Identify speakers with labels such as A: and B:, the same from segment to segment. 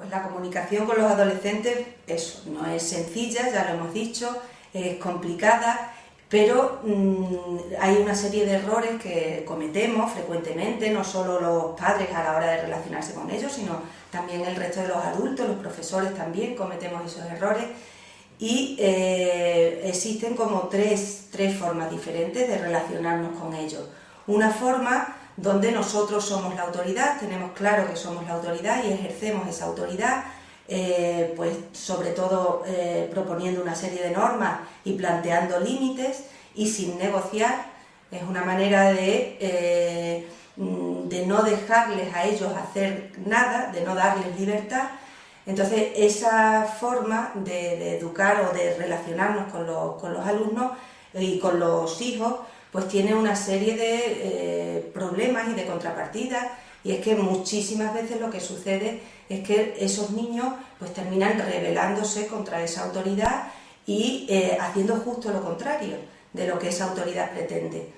A: pues la comunicación con los adolescentes, eso, no es sencilla, ya lo hemos dicho, es complicada, pero mm, hay una serie de errores que cometemos frecuentemente, no solo los padres a la hora de relacionarse con ellos, sino también el resto de los adultos, los profesores también cometemos esos errores y eh, existen como tres, tres formas diferentes de relacionarnos con ellos. Una forma donde nosotros somos la autoridad, tenemos claro que somos la autoridad y ejercemos esa autoridad, eh, pues sobre todo eh, proponiendo una serie de normas y planteando límites y sin negociar, es una manera de, eh, de no dejarles a ellos hacer nada, de no darles libertad. Entonces esa forma de, educar o de relacionarnos con los, con los alumnos y con los hijos pues tiene una serie de y de contrapartidas y es que muchísimas veces lo que sucede es que esos niños pues terminan rebelándose contra esa autoridad y eh, haciendo justo lo contrario de lo que esa autoridad pretende.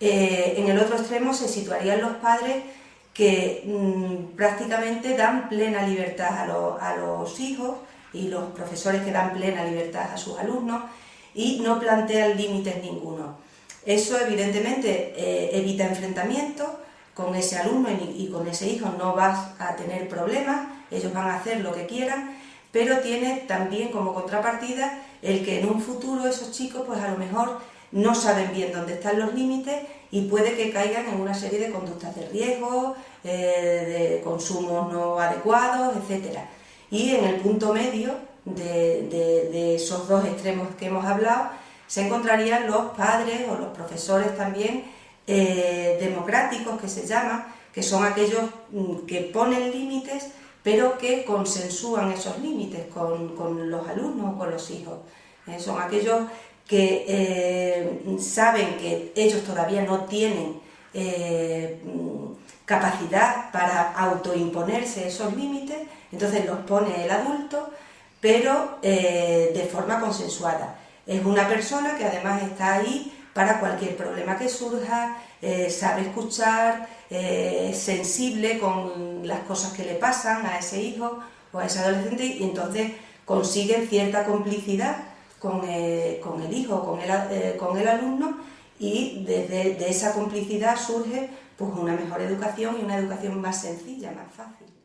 A: Eh, en el otro extremo se situarían los padres que mm, prácticamente dan plena libertad a, a los hijos y los profesores que dan plena libertad a sus alumnos y no plantean límites ninguno. Eso evidentemente eh, evita enfrentamientos con ese alumno y, con ese hijo no vas a tener problemas, ellos van a hacer lo que quieran, pero tiene también como contrapartida el que en un futuro esos chicos pues a lo mejor no saben bien dónde están los límites y puede que caigan en una serie de conductas de riesgo, eh, de consumos no adecuados, etc. Y en el punto medio de esos dos extremos que hemos hablado, se encontrarían los padres o los profesores también eh, que se llaman, que son aquellos mm, que ponen límites pero que consensúan esos límites con, los alumnos o con los hijos. Eh, son aquellos que eh, saben que ellos todavía no tienen mm, capacidad para autoimponerse esos límites, entonces los pone el adulto, pero de forma consensuada. Es una persona que además está ahí para cualquier problema que surja, eh, sabe escuchar, eh, sensible con las cosas que le pasan a ese hijo o a ese adolescente y entonces consigue cierta complicidad con, eh, el hijo, con el, con el alumno y desde de esa complicidad surge pues, una mejor educación y una educación más sencilla, más fácil.